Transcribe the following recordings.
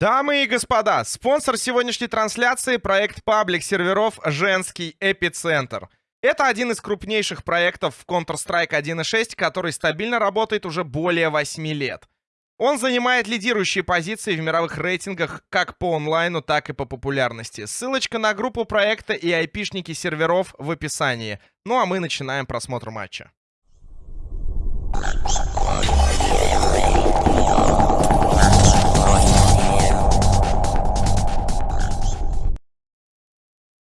Дамы и господа, спонсор сегодняшней трансляции — проект паблик серверов «Женский эпицентр». Это один из крупнейших проектов в Counter-Strike 1.6, который стабильно работает уже более 8 лет. Он занимает лидирующие позиции в мировых рейтингах как по онлайну, так и по популярности. Ссылочка на группу проекта и айпишники серверов в описании. Ну а мы начинаем просмотр матча.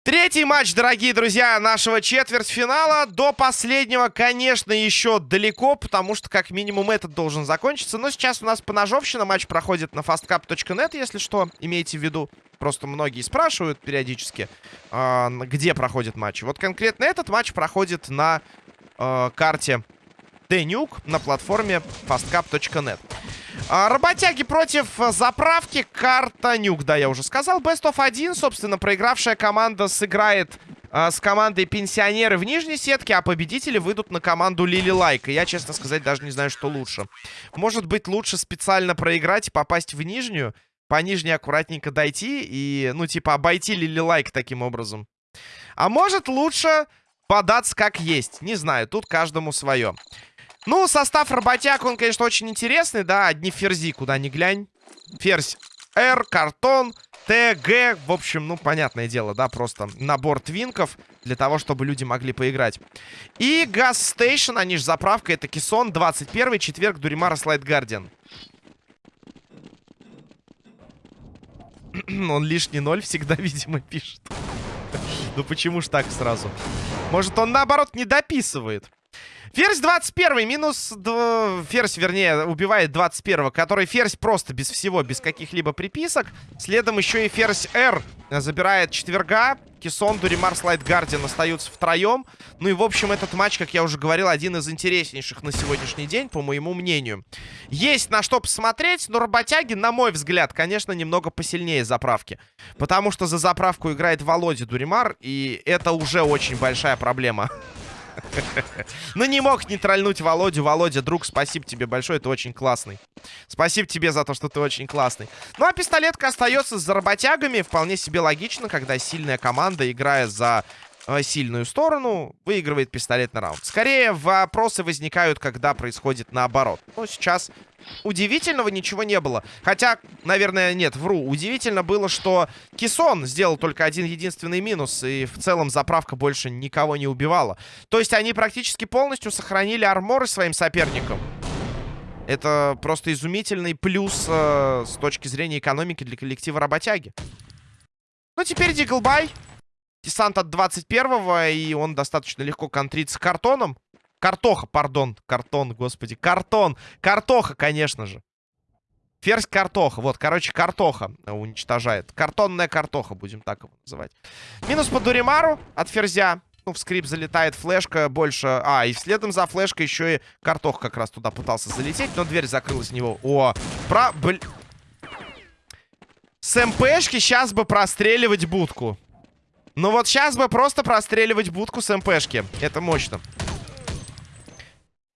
Третий матч, дорогие друзья, нашего четвертьфинала. До последнего, конечно, еще далеко, потому что как минимум этот должен закончиться. Но сейчас у нас поножовщина. Матч проходит на fastcap.net, если что, имейте в виду. Просто многие спрашивают периодически, э, где проходит матч. Вот конкретно этот матч проходит на э, карте Денюк на платформе fastcap.net. А, работяги против э, заправки. Карта Нюк, да, я уже сказал. Best of 1, собственно, проигравшая команда сыграет а, с командой пенсионеры в нижней сетке, а победители выйдут на команду Лили Лайк. И я, честно сказать, даже не знаю, что лучше. Может быть, лучше специально проиграть и попасть в нижнюю, по нижней аккуратненько дойти и, ну, типа, обойти Лили Лайк таким образом. А может, лучше податься как есть. Не знаю, тут каждому свое. Ну, состав работяг, он, конечно, очень интересный, да. Одни ферзи, куда ни глянь. Ферзь R, картон, Т, Г. В общем, ну, понятное дело, да, просто набор твинков для того, чтобы люди могли поиграть. И Газ Стейшн, они же заправка, это Кисон, 21 четверг, Дуримара, Слайд Гардиан. Он лишний ноль всегда, видимо, пишет. ну почему ж так сразу? Может, он, наоборот, не дописывает? Ферзь 21 минус... Ферзь, вернее, убивает 21 который ферзь просто без всего, без каких-либо приписок. Следом еще и ферзь R забирает четверга. Кисон, Дуримар, Слайд Гардиан остаются втроем. Ну и, в общем, этот матч, как я уже говорил, один из интереснейших на сегодняшний день, по моему мнению. Есть на что посмотреть, но работяги, на мой взгляд, конечно, немного посильнее заправки. Потому что за заправку играет Володя Дуримар, и это уже очень большая проблема. Ну, не мог нейтральнуть Володю. Володя, друг, спасибо тебе большое, ты очень классный. Спасибо тебе за то, что ты очень классный. Ну, а пистолетка остается с работягами. Вполне себе логично, когда сильная команда, играя за сильную сторону, выигрывает пистолетный раунд. Скорее, вопросы возникают, когда происходит наоборот. Но сейчас удивительного ничего не было. Хотя, наверное, нет, вру. Удивительно было, что Кисон сделал только один единственный минус, и в целом заправка больше никого не убивала. То есть они практически полностью сохранили арморы своим соперникам. Это просто изумительный плюс э, с точки зрения экономики для коллектива работяги. Ну, теперь Диглбай. Десант от 21-го, и он достаточно легко контрится картоном. Картоха, пардон. Картон, господи. Картон. Картоха, конечно же. Ферзь картоха. Вот, короче, картоха уничтожает. Картонная картоха, будем так его называть. Минус по Дуримару от ферзя. Ну, в скрип залетает флешка больше... А, и следом за флешкой еще и картох как раз туда пытался залететь, но дверь закрылась у него. О, про... Бл... С МПшки сейчас бы простреливать будку. Ну вот сейчас бы просто простреливать будку с МПшки. Это мощно.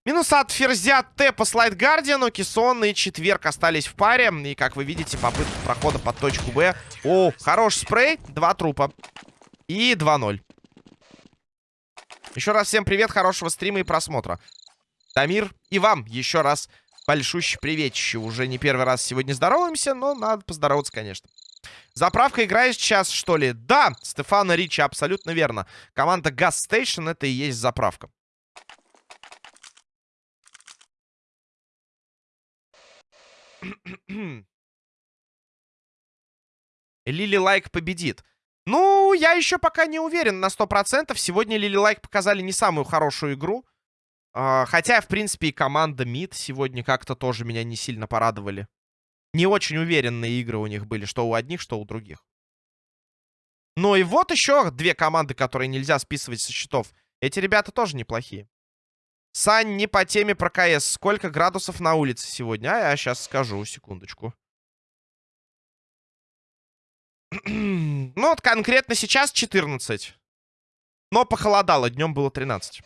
Минус от Ферзя Т по слайд Гардиану. Кисон и Четверг остались в паре. И, как вы видите, попытка прохода под точку Б. О, хороший спрей. Два трупа. И 2-0. Еще раз всем привет, хорошего стрима и просмотра. Дамир, и вам еще раз большущий приветище. Уже не первый раз сегодня здороваемся, но надо поздороваться, конечно. Заправка играешь сейчас, что ли? Да, Стефана Ричи, абсолютно верно. Команда Gas Station это и есть заправка. Лили Лайк победит. Ну, я еще пока не уверен на 100%. Сегодня Лили Лайк показали не самую хорошую игру. Э, хотя, в принципе, и команда МИД сегодня как-то тоже меня не сильно порадовали. Не очень уверенные игры у них были, что у одних, что у других. Ну и вот еще две команды, которые нельзя списывать со счетов. Эти ребята тоже неплохие. Сань, не по теме про КС. Сколько градусов на улице сегодня? А я сейчас скажу, секундочку. ну вот конкретно сейчас 14. Но похолодало, днем было 13.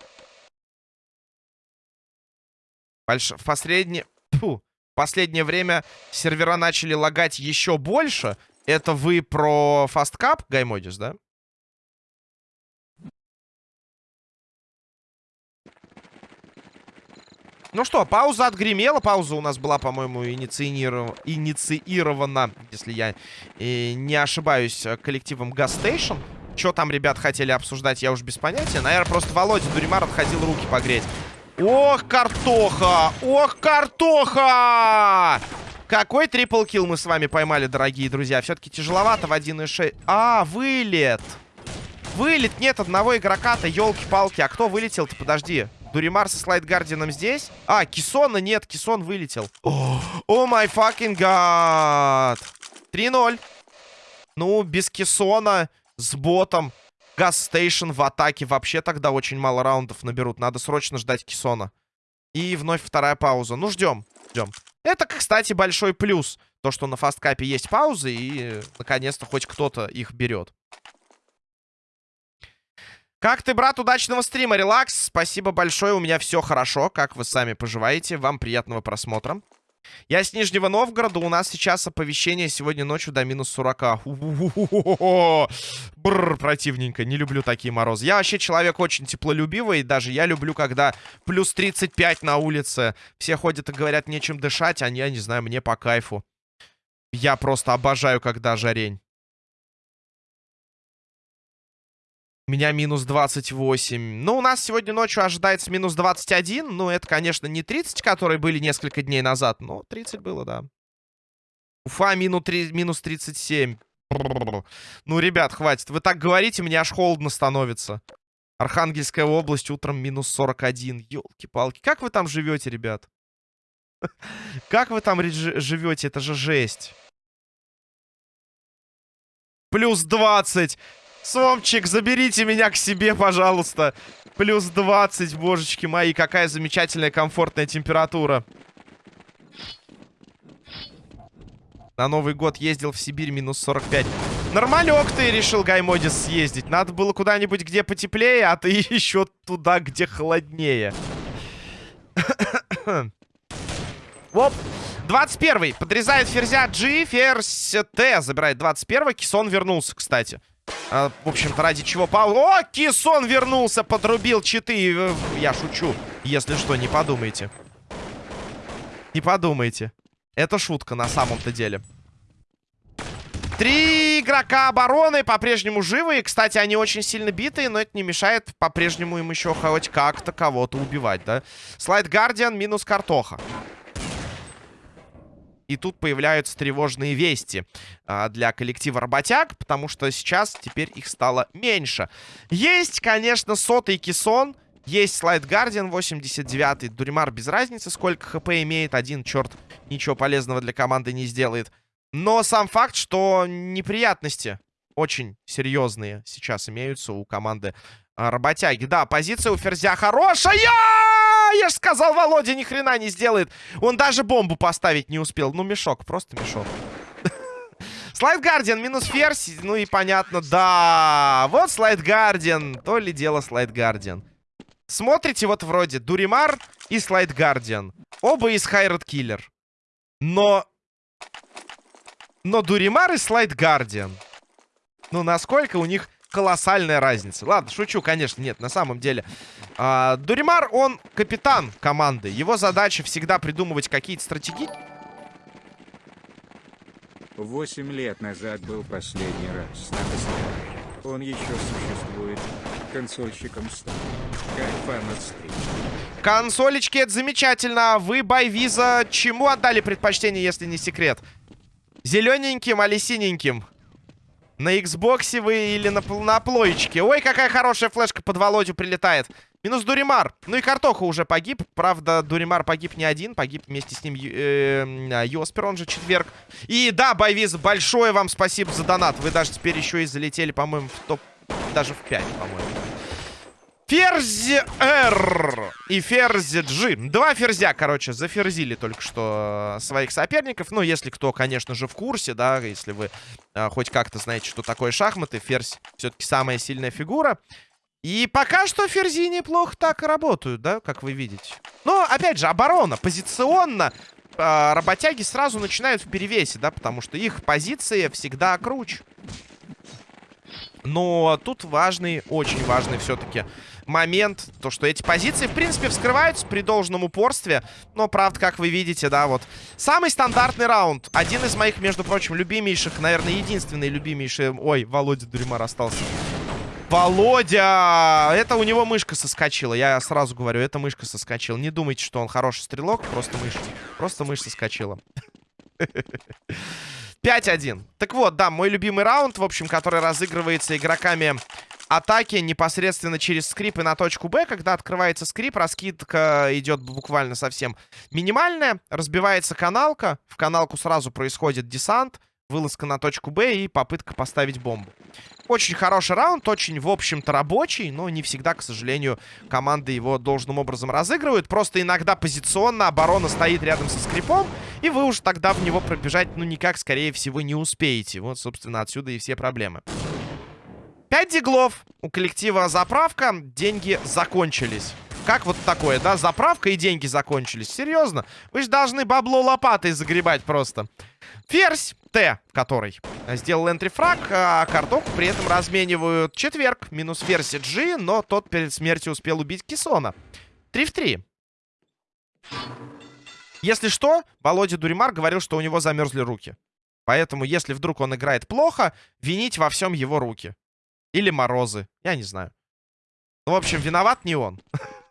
Больш... В. Фу. Последнее время сервера начали лагать еще больше. Это вы про фасткап, Гаймодис, да? Ну что, пауза отгремела. Пауза у нас была, по-моему, инициирована, инициирована, если я э, не ошибаюсь, коллективом Station. Что там ребят хотели обсуждать, я уж без понятия. Наверное, просто Володя Дуримар отходил руки погреть. Ох, картоха! Ох, картоха! Какой triple kill мы с вами поймали, дорогие друзья. Все-таки тяжеловато в 1.6. А, вылет! Вылет! Нет одного игрока-то, елки-палки. А кто вылетел-то? Подожди. Дуримар со слайдгардином здесь? А, Кисона нет, Кисон вылетел. Oh my fucking God. 3-0. Ну, без Кисона, с ботом. Gas Station в атаке вообще тогда очень мало раундов наберут. Надо срочно ждать Кисона. И вновь вторая пауза. Ну, ждем. Ждем. Это, кстати, большой плюс. То, что на Fastcup е есть паузы, и наконец-то хоть кто-то их берет. Как ты, брат, удачного стрима, релакс. Спасибо большое, у меня все хорошо. Как вы сами поживаете? Вам приятного просмотра. Я с Нижнего Новгорода. У нас сейчас оповещение сегодня ночью до минус 40. Бррр, противненько. Не люблю такие морозы. Я вообще человек очень теплолюбивый. Даже я люблю, когда плюс 35 на улице. Все ходят и говорят, нечем дышать. А я не знаю, мне по кайфу. Я просто обожаю, когда жарень. Меня минус 28. Ну, у нас сегодня ночью ожидается минус 21. Ну, это, конечно, не 30, которые были несколько дней назад. Но 30 было, да. Уфа минус, 3, минус 37. Ну, ребят, хватит. Вы так говорите, мне аж холодно становится. Архангельская область утром минус 41. Ёлки-палки. Как вы там живете, ребят? Как вы там живете? Это же жесть. Плюс 20. Сомчик, заберите меня к себе, пожалуйста. Плюс 20, божечки мои. Какая замечательная, комфортная температура. На Новый год ездил в Сибирь, минус 45. Нормалек ты решил, Гаймодис, съездить. Надо было куда-нибудь, где потеплее, а ты еще туда, где холоднее. Оп. 21-й. Подрезает ферзя G. Ферзь Т. Забирает 21-й. Кисон вернулся, кстати. А, в общем-то, ради чего Паул... О, Кисон вернулся, подрубил читы. Э, я шучу. Если что, не подумайте. Не подумайте. Это шутка на самом-то деле. Три игрока обороны по-прежнему живы. И, кстати, они очень сильно битые, но это не мешает по-прежнему им еще хоть как-то кого-то убивать, да? Слайд Гардиан минус картоха. И тут появляются тревожные вести а, для коллектива работяг, потому что сейчас теперь их стало меньше. Есть, конечно, сотый кессон. Есть слайд Гардиан 89-й. Дуримар без разницы, сколько хп имеет. Один черт ничего полезного для команды не сделает. Но сам факт, что неприятности очень серьезные сейчас имеются у команды работяги. Да, позиция у Ферзя хорошая! я же сказал, Володя ни хрена не сделает. Он даже бомбу поставить не успел. Ну, мешок, просто мешок. Слайд Гардиан минус ферзь. Ну и понятно, да. Вот Слайд Гардиан. То ли дело Слайд Гардиан. Смотрите, вот вроде Дуримар и Слайд Гардиан. Оба из Хайрат Киллер. Но... Но Дуримар и Слайд Гардиан. Ну, насколько у них колоссальная разница. Ладно, шучу, конечно, нет, на самом деле. А, Дуримар, он капитан команды. Его задача всегда придумывать какие-то стратегии. Восемь лет назад был последний раз на. Он еще существует. Консольщиком стал. Кайфан от Консолечки, это замечательно. А вы, Байвиза, чему отдали предпочтение, если не секрет? Зелененьким или синеньким? На Xbox вы или на, на плоечке. Ой, какая хорошая флешка под Володю прилетает. Минус Дуримар. Ну и Картоха уже погиб. Правда, Дуримар погиб не один. Погиб вместе с ним э, Йоспер, он же четверг. И да, Байвиз, большое вам спасибо за донат. Вы даже теперь еще и залетели, по-моему, в топ... Даже в 5, по-моему. Ферзь Р и Ферзь G. Два ферзя, короче, заферзили только что своих соперников. Ну, если кто, конечно же, в курсе, да, если вы а, хоть как-то знаете, что такое шахматы. Ферзь все-таки самая сильная фигура. И пока что ферзи неплохо так работают, да, как вы видите. Но, опять же, оборона, позиционно э, работяги сразу начинают в перевесе, да, потому что их позиции всегда круче. Но тут важный, очень важный все-таки момент, то, что эти позиции, в принципе, вскрываются при должном упорстве. Но, правда, как вы видите, да, вот. Самый стандартный раунд. Один из моих, между прочим, любимейших, наверное, единственный любимейший... Ой, Володя Дуримар остался. Володя! Это у него мышка соскочила. Я сразу говорю, это мышка соскочила. Не думайте, что он хороший стрелок. Просто мышь. Просто мышь соскочила. 5-1. Так вот, да, мой любимый раунд, в общем, который разыгрывается игроками атаки непосредственно через скрип и на точку Б. Когда открывается скрип, раскидка идет буквально совсем минимальная. Разбивается каналка. В каналку сразу происходит десант. Вылазка на точку Б и попытка поставить бомбу. Очень хороший раунд, очень, в общем-то, рабочий, но не всегда, к сожалению, команды его должным образом разыгрывают. Просто иногда позиционно оборона стоит рядом со скрипом, и вы уж тогда в него пробежать, ну, никак, скорее всего, не успеете. Вот, собственно, отсюда и все проблемы. 5 диглов. У коллектива заправка. Деньги закончились. Как вот такое, да? Заправка и деньги закончились. Серьезно? Вы же должны бабло лопатой загребать просто. Ферзь Т, который сделал энтрифраг, а картоху при этом разменивают четверг. Минус ферзь G, но тот перед смертью успел убить Кисона. 3 в 3. Если что, Володя Дуримар говорил, что у него замерзли руки. Поэтому, если вдруг он играет плохо, винить во всем его руки. Или морозы. Я не знаю. Ну, в общем, виноват не он.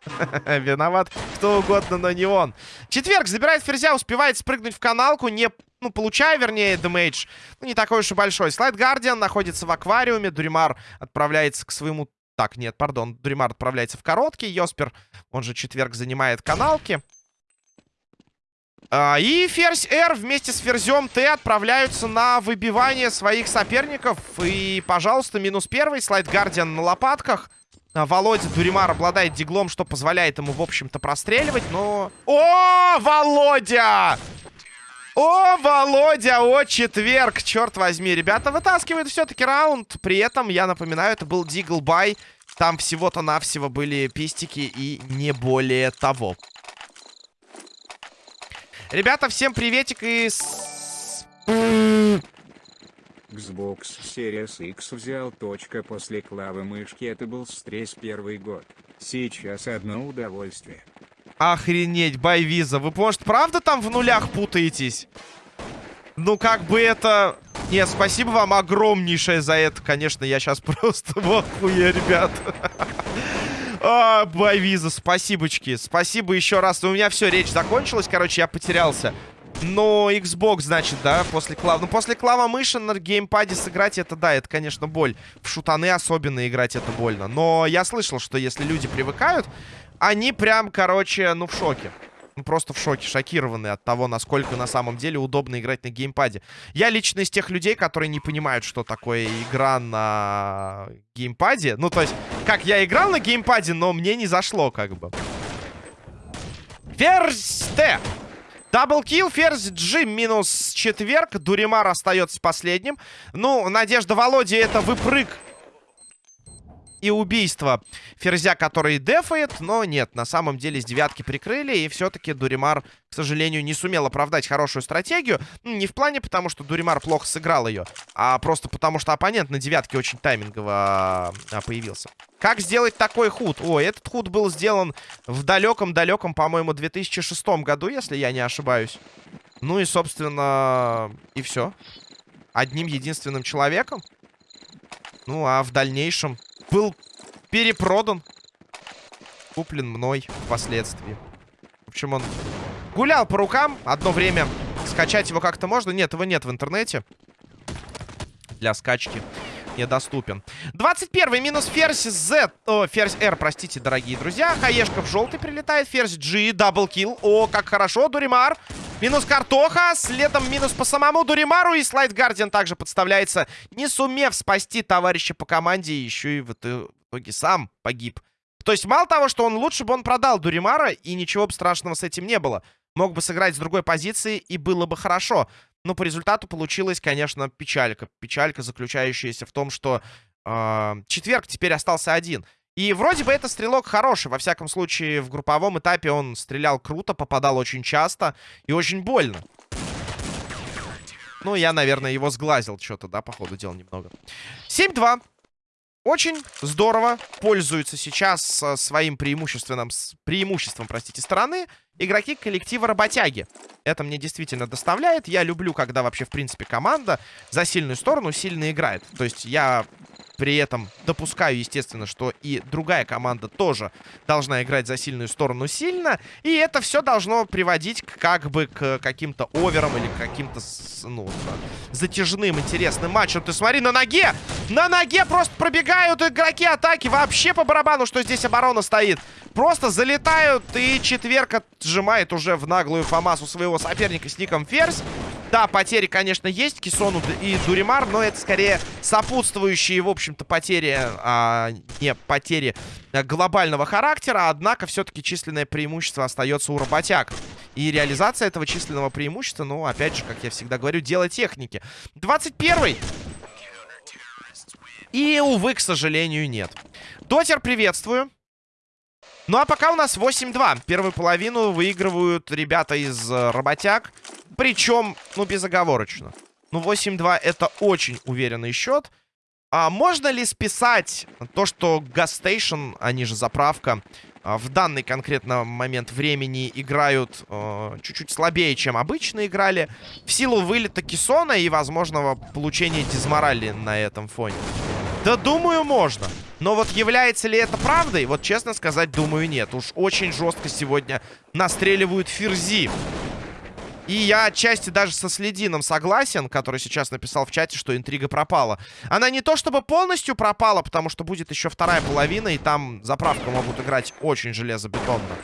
Виноват кто угодно, но не он. Четверг забирает ферзя, успевает спрыгнуть в каналку, не, ну, получая, вернее, демейдж. Ну, не такой уж и большой. Слайд Гардиан находится в аквариуме. Дуримар отправляется к своему... Так, нет, пардон. Дуримар отправляется в короткий. Йоспер, он же четверг, занимает каналки. А, и ферзь R вместе с ферзем Т отправляются на выбивание своих соперников. И, пожалуйста, минус первый. Слайд Гардиан на лопатках. А, Володя Дуримар обладает диглом, что позволяет ему, в общем-то, простреливать, но... О, Володя! О, Володя, о, четверг, черт возьми. Ребята вытаскивают все-таки раунд. При этом, я напоминаю, это был Дигл Бай. Там всего-то навсего были пистики и не более того. Ребята, всем приветик из... Xbox Series X взял точка после клавы мышки, это был стресс первый год. Сейчас одно удовольствие. Охренеть, байвиза. Вы, может, правда там в нулях путаетесь? Ну, как бы это... Нет, спасибо вам огромнейшее за это. Конечно, я сейчас просто в охуе, ребят. А, байвиза, спасибочки. Спасибо еще раз. У меня все, речь закончилась. Короче, я потерялся. Но Xbox, значит, да, после клава. Ну, после клава мыши на геймпаде сыграть, это да, это, конечно, боль. В шутаны особенно играть это больно. Но я слышал, что если люди привыкают, они прям, короче, ну, в шоке. Ну, просто в шоке, шокированы от того, насколько на самом деле удобно играть на геймпаде. Я лично из тех людей, которые не понимают, что такое игра на геймпаде. Ну, то есть, как я играл на геймпаде, но мне не зашло, как бы. Ферзь Т. Даблкил, ферзь G минус четверг. Дуримар остается последним. Ну, Надежда Володи это выпрыг и убийство Ферзя, который дефает. Но нет, на самом деле с девятки прикрыли. И все-таки Дуримар, к сожалению, не сумел оправдать хорошую стратегию. Не в плане потому, что Дуримар плохо сыграл ее, а просто потому, что оппонент на девятке очень таймингово а, появился. Как сделать такой худ? Ой, этот худ был сделан в далеком-далеком, по-моему, 2006 году, если я не ошибаюсь. Ну и, собственно, и все. Одним единственным человеком. Ну, а в дальнейшем был перепродан. Куплен мной впоследствии. В общем, он гулял по рукам. Одно время скачать его как-то можно. Нет, его нет в интернете. Для скачки недоступен. 21 минус ферзь Z. О, ферзь R, простите, дорогие друзья. Хаешка в желтый прилетает. Ферзь G, double kill. О, как хорошо, Дуримар. Минус картоха. Следом минус по самому Дуримару. И слайд Гардиан также подставляется, не сумев спасти товарища по команде. Еще и в итоге сам погиб. То есть мало того, что он лучше бы он продал Дуримара, и ничего бы страшного с этим не было. Мог бы сыграть с другой позиции, и было бы хорошо. Но по результату получилась, конечно, печалька. Печалька, заключающаяся в том, что э, четверг теперь остался один. И вроде бы это стрелок хороший. Во всяком случае, в групповом этапе он стрелял круто, попадал очень часто и очень больно. Ну, я, наверное, его сглазил что-то, да, по ходу дела немного. 7-2. Очень здорово пользуются сейчас э, своим преимущественным, преимуществом, простите, стороны игроки коллектива работяги. Это мне действительно доставляет. Я люблю, когда вообще, в принципе, команда за сильную сторону сильно играет. То есть я при этом допускаю, естественно, что и другая команда тоже должна играть за сильную сторону сильно. И это все должно приводить к, как бы к каким-то оверам или к каким-то, ну, затяжным, интересным матчам. Ты смотри, на ноге! На ноге просто пробегают игроки атаки. Вообще по барабану, что здесь оборона стоит. Просто залетают, и четверг отжимает уже в наглую фамасу своего соперника с ником Ферзь. Да, потери, конечно, есть Кисону и Дуримар, но это скорее сопутствующие, в общем-то, потери, а не потери э, глобального характера. Однако, все-таки численное преимущество остается у работяг. И реализация этого численного преимущества, ну, опять же, как я всегда говорю, дело техники. 21-й. И, увы, к сожалению, нет. Дотер, приветствую. Ну, а пока у нас 8-2. Первую половину выигрывают ребята из э, работяг. Причем, ну, безоговорочно. Ну, 8-2 это очень уверенный счет. А можно ли списать то, что Гастейшн, они же заправка, а, в данный конкретно момент времени играют э, чуть-чуть слабее, чем обычно играли, в силу вылета Кисона и возможного получения дизморали на этом фоне? Да, думаю, можно. Но вот является ли это правдой? Вот честно сказать, думаю, нет. Уж очень жестко сегодня настреливают ферзи. И я отчасти даже со Следином согласен, который сейчас написал в чате, что интрига пропала. Она не то чтобы полностью пропала, потому что будет еще вторая половина, и там заправку могут играть очень железобетонно.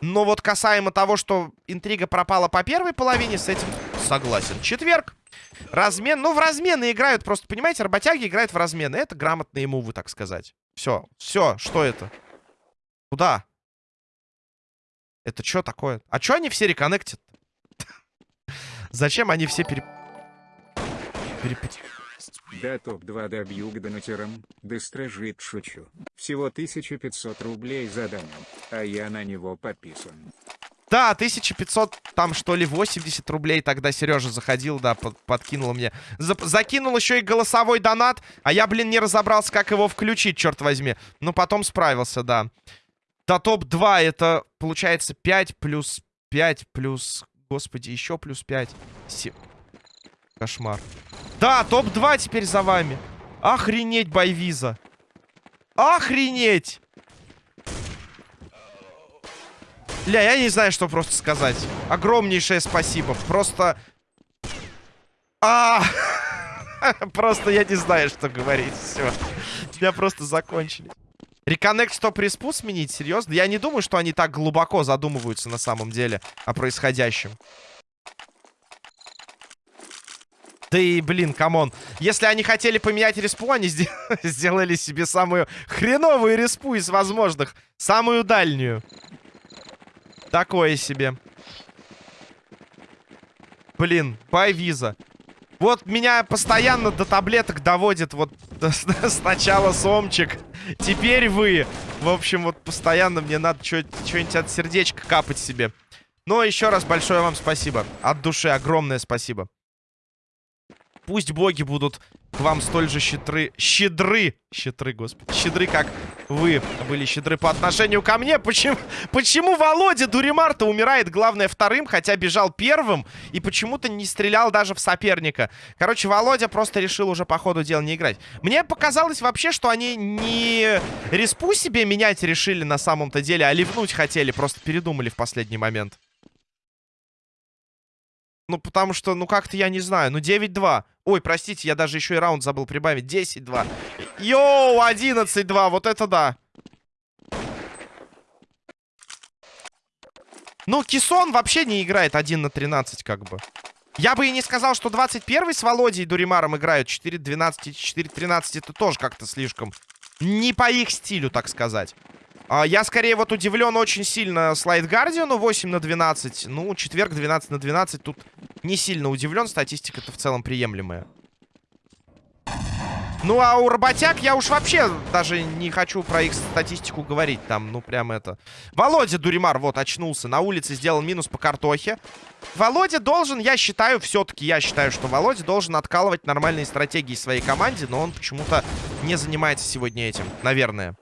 Но вот касаемо того, что интрига пропала по первой половине, с этим согласен. Четверг. Размен. Ну, в размены играют. Просто, понимаете, работяги играют в размены. Это грамотные мувы, так сказать. Все. Все. Что это? Куда? Это что такое? А что они все реконнектят? Зачем они все пере... пере... Да топ-2 добью к донатерам, да стражит шучу. Всего 1500 рублей за донат, а я на него подписан. Да, 1500, там что ли, 80 рублей тогда Сережа заходил, да, под, подкинул мне. За, закинул еще и голосовой донат, а я, блин, не разобрался, как его включить, черт возьми. Ну, потом справился, да. Да, топ-2 это, получается, 5 плюс 5 плюс Господи, еще плюс 5. Се... Кошмар. Да, топ-2 теперь за вами. Охренеть, Байвиза. Охренеть! Ля, я не знаю, что просто сказать. Огромнейшее спасибо. Просто... А, Просто я не знаю, что говорить. Все. Меня просто закончили. Реконнект стоп респу сменить? Серьезно? Я не думаю, что они так глубоко задумываются на самом деле о происходящем. Да и, блин, come on. Если они хотели поменять респу, они сделали себе самую хреновую респу из возможных. Самую дальнюю. Такое себе. Блин, бай виза. Вот меня постоянно до таблеток доводит вот сначала Сомчик, теперь вы. В общем, вот постоянно мне надо что-нибудь от сердечка капать себе. Но еще раз большое вам спасибо. От души огромное спасибо. Пусть боги будут к вам столь же щедры... Щедры! Щедры, господи. Щедры, как вы были щедры по отношению ко мне. Почему, почему Володя Дуримар-то умирает, главное, вторым, хотя бежал первым, и почему-то не стрелял даже в соперника? Короче, Володя просто решил уже по ходу дела не играть. Мне показалось вообще, что они не респу себе менять решили на самом-то деле, а ливнуть хотели, просто передумали в последний момент. Ну, потому что, ну, как-то я не знаю. Ну, 9-2. Ой, простите, я даже еще и раунд забыл прибавить. 10-2. Йоу, 11-2. Вот это да. Ну, Кисон вообще не играет 1 на 13, как бы. Я бы и не сказал, что 21 с Володей и Дуримаром играют 4-12 и 4-13. Это тоже как-то слишком не по их стилю, так сказать. А, я скорее вот удивлен очень сильно слайд Гардиану 8 на 12. Ну, четверг 12 на 12. Тут не сильно удивлен. Статистика-то в целом приемлемая. Ну, а у работяг я уж вообще даже не хочу про их статистику говорить. Там, ну, прям это... Володя Дуримар, вот, очнулся. На улице сделал минус по картохе. Володя должен, я считаю, все-таки я считаю, что Володя должен откалывать нормальные стратегии своей команде, но он почему-то не занимается сегодня этим, наверное.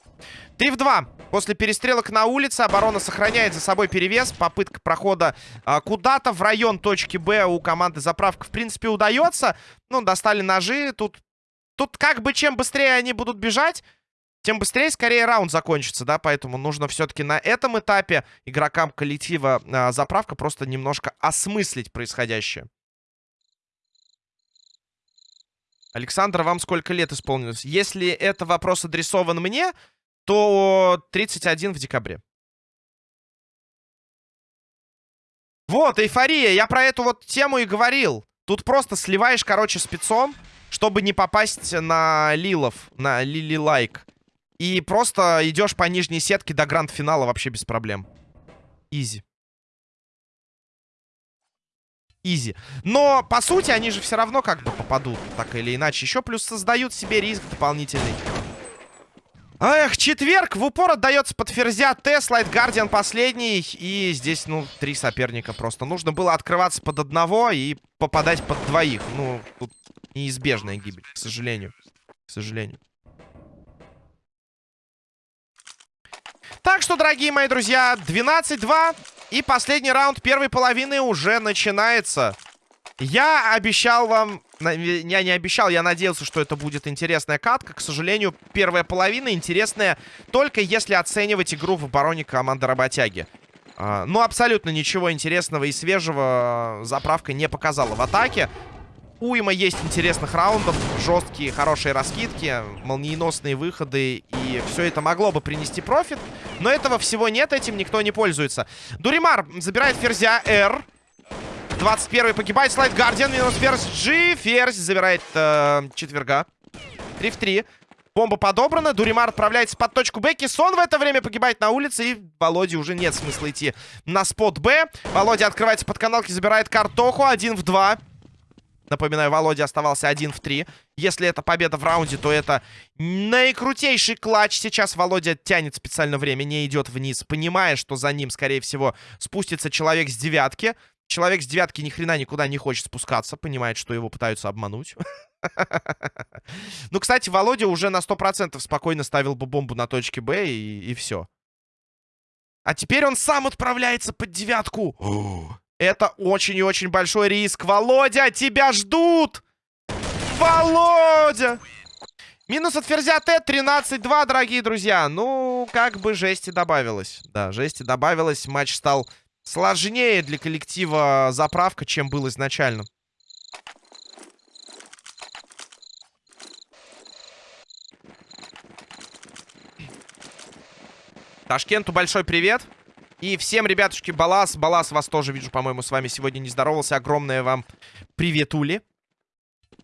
3 в 2. После перестрелок на улице оборона сохраняет за собой перевес. Попытка прохода а, куда-то в район точки Б у команды заправка, в принципе, удается. Ну, достали ножи. Тут Тут как бы чем быстрее они будут бежать, тем быстрее, скорее, раунд закончится, да, поэтому нужно все-таки на этом этапе игрокам коллектива э, заправка просто немножко осмыслить происходящее. Александр, вам сколько лет исполнилось? Если это вопрос адресован мне, то 31 в декабре. Вот, эйфория, я про эту вот тему и говорил. Тут просто сливаешь, короче, спецом чтобы не попасть на лилов, на лили-лайк. И просто идешь по нижней сетке до гранд-финала вообще без проблем. Изи. Изи. Но, по сути, они же все равно как бы попадут, так или иначе. Еще плюс создают себе риск дополнительный. Эх, четверг в упор отдается под ферзя Т, слайд Гардиан последний. И здесь, ну, три соперника просто. Нужно было открываться под одного и попадать под двоих. Ну, тут неизбежная гибель, к сожалению. К сожалению. Так что, дорогие мои друзья, 12-2. И последний раунд первой половины уже начинается. Я обещал вам... Я не обещал, я надеялся, что это будет интересная катка. К сожалению, первая половина интересная только если оценивать игру в обороне команды работяги. А, ну, абсолютно ничего интересного и свежего заправка не показала в атаке уйма есть интересных раундов, жесткие, хорошие раскидки, молниеносные выходы, и все это могло бы принести профит, но этого всего нет, этим никто не пользуется. Дуримар забирает ферзя R, 21 погибает, слайд Гардиан, минус ферзь G, ферзь забирает э, четверга, 3 в 3. Бомба подобрана, Дуримар отправляется под точку Б. Кисон в это время погибает на улице, и Володе уже нет смысла идти на спот Б. Володя открывается под каналки, забирает картоху, 1 в 2. Напоминаю, Володя оставался один в три. Если это победа в раунде, то это наикрутейший клатч. Сейчас Володя тянет специально время, не идет вниз, понимая, что за ним, скорее всего, спустится человек с девятки. Человек с девятки ни хрена никуда не хочет спускаться, понимает, что его пытаются обмануть. Ну, кстати, Володя уже на 100% спокойно ставил бы бомбу на точке Б и, все. А теперь он сам отправляется под девятку. Это очень и очень большой риск. Володя, тебя ждут! Володя! Минус от ферзя Т 13-2, дорогие друзья. Ну, как бы жести добавилось. Да, жести добавилось. Матч стал сложнее для коллектива заправка, чем был изначально. Ташкенту большой привет. И всем, ребятушки, Балас. Балас вас тоже вижу, по-моему, с вами сегодня не здоровался. Огромное вам привет, Ули.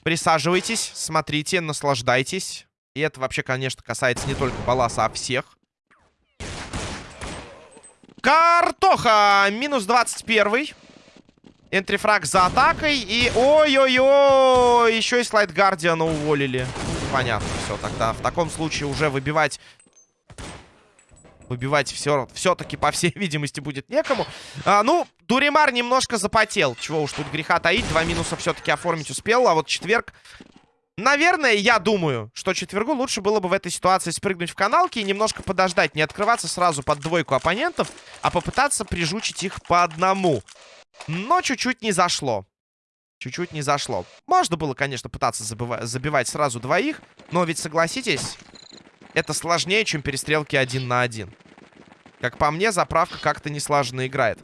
Присаживайтесь, смотрите, наслаждайтесь. И это вообще, конечно, касается не только Баласа, а всех. Картоха! Минус 21. Энтрифраг за атакой. И ой-ой-ой! Еще и слайд Гардиана уволили. Понятно, все. Тогда в таком случае уже выбивать Выбивать все, все-таки, по всей видимости, будет некому. А, ну, Дуримар немножко запотел. Чего уж тут греха таить. Два минуса все-таки оформить успел. А вот четверг... Наверное, я думаю, что четвергу лучше было бы в этой ситуации спрыгнуть в каналки и немножко подождать. Не открываться сразу под двойку оппонентов, а попытаться прижучить их по одному. Но чуть-чуть не зашло. Чуть-чуть не зашло. Можно было, конечно, пытаться забивать сразу двоих. Но ведь, согласитесь, это сложнее, чем перестрелки один на один. Как по мне, заправка как-то не слаженно играет.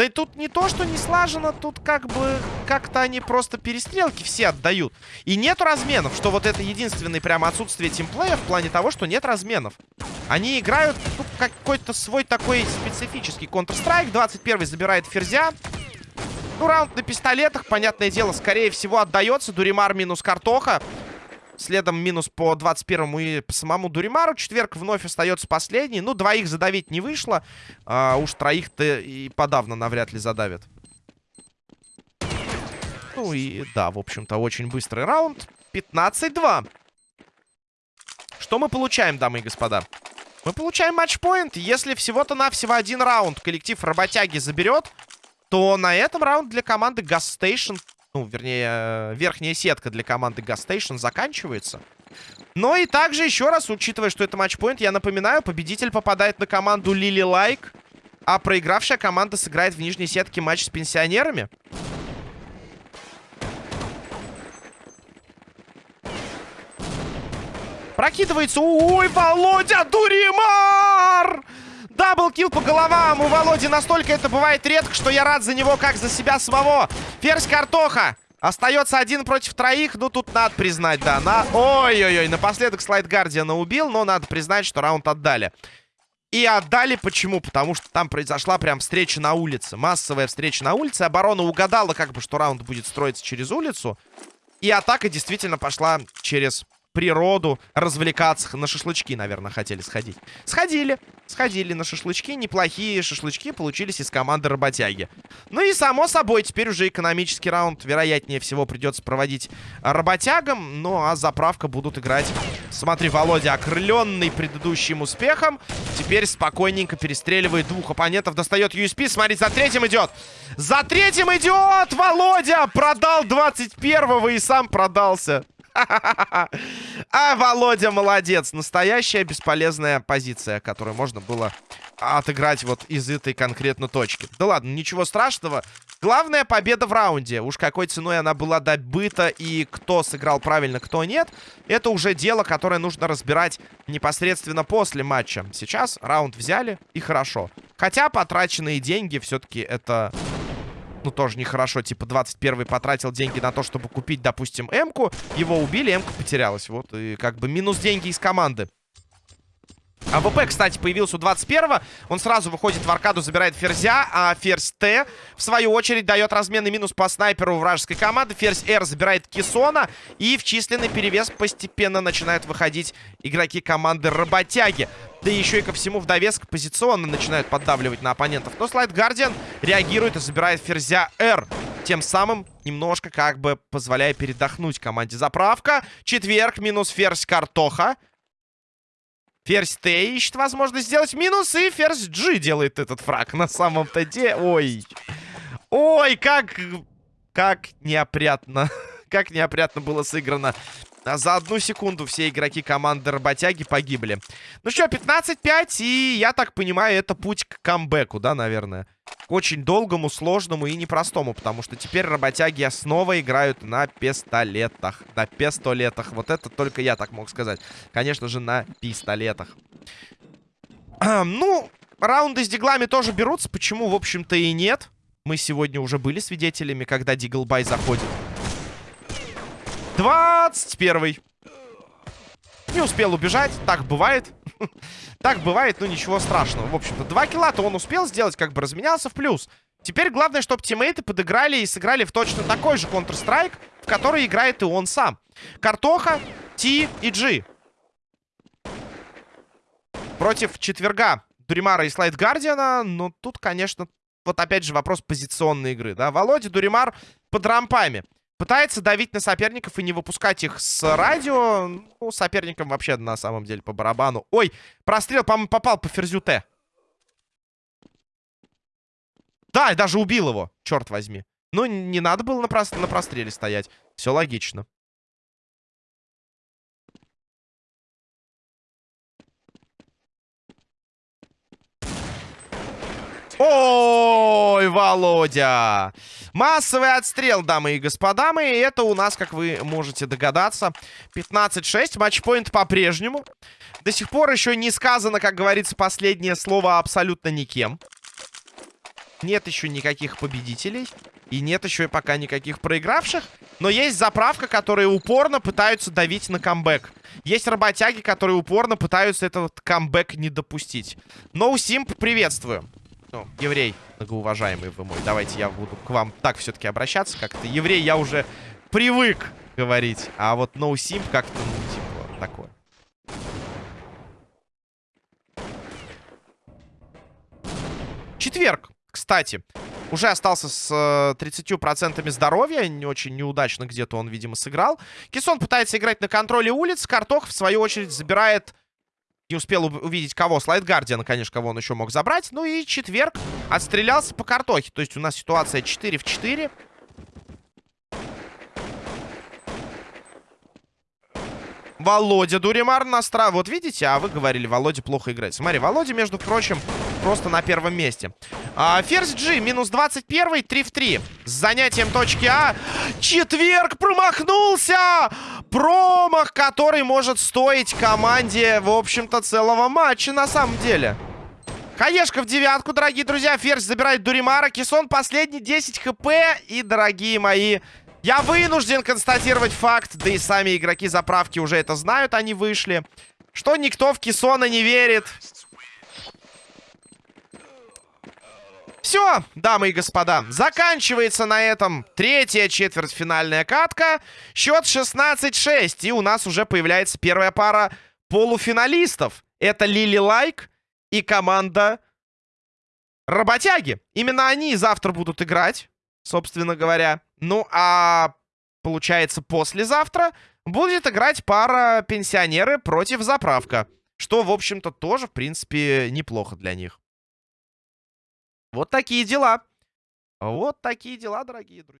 Да и тут не то, что не слажено, тут как бы как-то они просто перестрелки все отдают. И нету разменов, что вот это единственное прямо отсутствие тимплея в плане того, что нет разменов. Они играют ну, какой-то свой такой специфический Counter-Strike. 21 забирает ферзя. Ну, раунд на пистолетах, понятное дело, скорее всего отдается. Дуримар минус картоха. Следом минус по 21-му и по самому Дуримару. Четверг вновь остается последний. Ну, двоих задавить не вышло. А уж троих-то и подавно навряд ли задавят. Ну и да, в общем-то, очень быстрый раунд. 15-2. Что мы получаем, дамы и господа? Мы получаем матчпоинт. Если всего-то навсего один раунд коллектив работяги заберет, то на этом раунд для команды Station, ну, вернее, э, верхняя сетка для команды Station заканчивается. Но и также, еще раз, учитывая, что это матчпоинт, я напоминаю, победитель попадает на команду Лили Лайк, а проигравшая команда сыграет в нижней сетке матч с пенсионерами. Прокидывается. Ой, Володя Дуримар! Даблкил по головам. У Володи настолько это бывает редко, что я рад за него, как за себя самого. Ферзь картоха. Остается один против троих. Ну, тут надо признать, да. На... Ой-ой-ой, напоследок слайд Гардиана убил, но надо признать, что раунд отдали. И отдали почему? Потому что там произошла прям встреча на улице. Массовая встреча на улице. Оборона угадала, как бы, что раунд будет строиться через улицу. И атака действительно пошла через природу, развлекаться. На шашлычки, наверное, хотели сходить. Сходили. Сходили на шашлычки. Неплохие шашлычки получились из команды работяги. Ну и, само собой, теперь уже экономический раунд, вероятнее всего, придется проводить работягам. Ну, а заправка будут играть... Смотри, Володя, окрыленный предыдущим успехом, теперь спокойненько перестреливает двух оппонентов. Достает USP. Смотри, за третьим идет. За третьим идет! Володя продал 21-го и сам продался. А Володя молодец. Настоящая бесполезная позиция, которую можно было отыграть вот из этой конкретно точки. Да ладно, ничего страшного. Главная победа в раунде. Уж какой ценой она была добыта и кто сыграл правильно, кто нет. Это уже дело, которое нужно разбирать непосредственно после матча. Сейчас раунд взяли и хорошо. Хотя потраченные деньги все-таки это ну, тоже нехорошо. Типа, 21-й потратил деньги на то, чтобы купить, допустим, М-ку. Его убили, М-ка потерялась. Вот, и как бы минус деньги из команды. АВП, кстати, появился у 21-го. Он сразу выходит в аркаду, забирает ферзя. А ферзь Т, в свою очередь, дает разменный минус по снайперу вражеской команды. Ферзь Р забирает Кисона. И в численный перевес постепенно начинают выходить игроки команды Работяги. Да еще и ко всему в довеск позиционно начинают поддавливать на оппонентов. Но Слайд Гардиан реагирует и забирает ферзя Р. Тем самым немножко как бы позволяя передохнуть команде. Заправка. Четверг минус ферзь Картоха. Ферзь Т ищет возможность сделать минус, и ферзь G делает этот фраг на самом-то деле. Ой. Ой, как... Как неопрятно. как неопрятно было сыграно. А за одну секунду все игроки команды Работяги погибли. Ну что, 15-5, и я так понимаю, это путь к камбэку, да, наверное? К очень долгому, сложному и непростому, потому что теперь Работяги снова играют на пистолетах. На пистолетах. Вот это только я так мог сказать. Конечно же, на пистолетах. ну, раунды с диглами тоже берутся. Почему, в общем-то, и нет? Мы сегодня уже были свидетелями, когда Диглбай заходит. 21 Не успел убежать. Так бывает. так бывает, но ничего страшного. В общем-то, два килла-то он успел сделать, как бы разменялся в плюс. Теперь главное, чтобы тиммейты подыграли и сыграли в точно такой же Counter-Strike, в который играет и он сам. Картоха, Ти и Джи. Против четверга Дуримара и Слайд Гардиана. Но тут, конечно, вот опять же вопрос позиционной игры, да. Володя Дуримар под рампами. Пытается давить на соперников и не выпускать их с радио. Ну, соперникам вообще на самом деле по барабану. Ой, прострел, по-моему, попал по ферзю Т. Да, даже убил его, черт возьми. Ну, не надо было на, про на простреле стоять. Все логично. Ой, Володя! Массовый отстрел, дамы и господа мои. Это у нас, как вы можете догадаться, 15-6. Матчпоинт по-прежнему. До сих пор еще не сказано, как говорится, последнее слово абсолютно никем. Нет еще никаких победителей. И нет еще и пока никаких проигравших. Но есть заправка, которые упорно пытаются давить на камбэк. Есть работяги, которые упорно пытаются этот камбэк не допустить. Ноусимп, приветствую. Ну, еврей, многоуважаемый вы мой. Давайте я буду к вам так все-таки обращаться как-то. Еврей я уже привык говорить. А вот no как-то, ну, типа, такое. Четверг, кстати. Уже остался с э, 30% здоровья. Не очень неудачно где-то он, видимо, сыграл. Кисон пытается играть на контроле улиц. Картох, в свою очередь, забирает... Не успел ув- увидеть кого. Слайд Гардиана, конечно, кого он еще мог забрать. Ну и четверг отстрелялся по картохе. То есть у нас ситуация 4 в 4. Володя Дуримар настра... Вот видите, а вы говорили, Володя плохо играет. Смотри, Володя, между прочим, просто на первом месте. А, Ферзь G, минус 21, 3 в 3. С занятием точки А. Четверг промахнулся! Промах, который может стоить команде, в общем-то, целого матча на самом деле. Хаешка в девятку, дорогие друзья. Ферзь забирает Дуримара. Кисон последний 10 хп. И, дорогие мои, я вынужден констатировать факт, да и сами игроки заправки уже это знают, они вышли, что никто в Кисона не верит. Все, дамы и господа, заканчивается на этом третья четвертьфинальная катка. Счет 16-6, и у нас уже появляется первая пара полуфиналистов. Это Лили Лайк и команда Работяги. Именно они завтра будут играть, собственно говоря. Ну, а получается, послезавтра будет играть пара пенсионеры против заправка. Что, в общем-то, тоже, в принципе, неплохо для них. Вот такие дела. Вот такие дела, дорогие друзья.